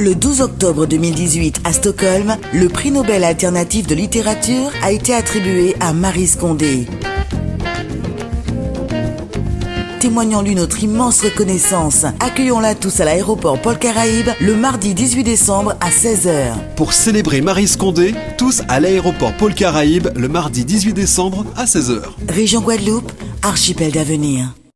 Le 12 octobre 2018 à Stockholm, le prix Nobel alternatif de littérature a été attribué à Marie Scondé. Témoignons-lui notre immense reconnaissance. Accueillons-la tous à l'aéroport Paul Caraïbe le mardi 18 décembre à 16h. Pour célébrer Marie Scondé, tous à l'aéroport Paul Caraïbe le mardi 18 décembre à 16h. Région Guadeloupe, archipel d'avenir.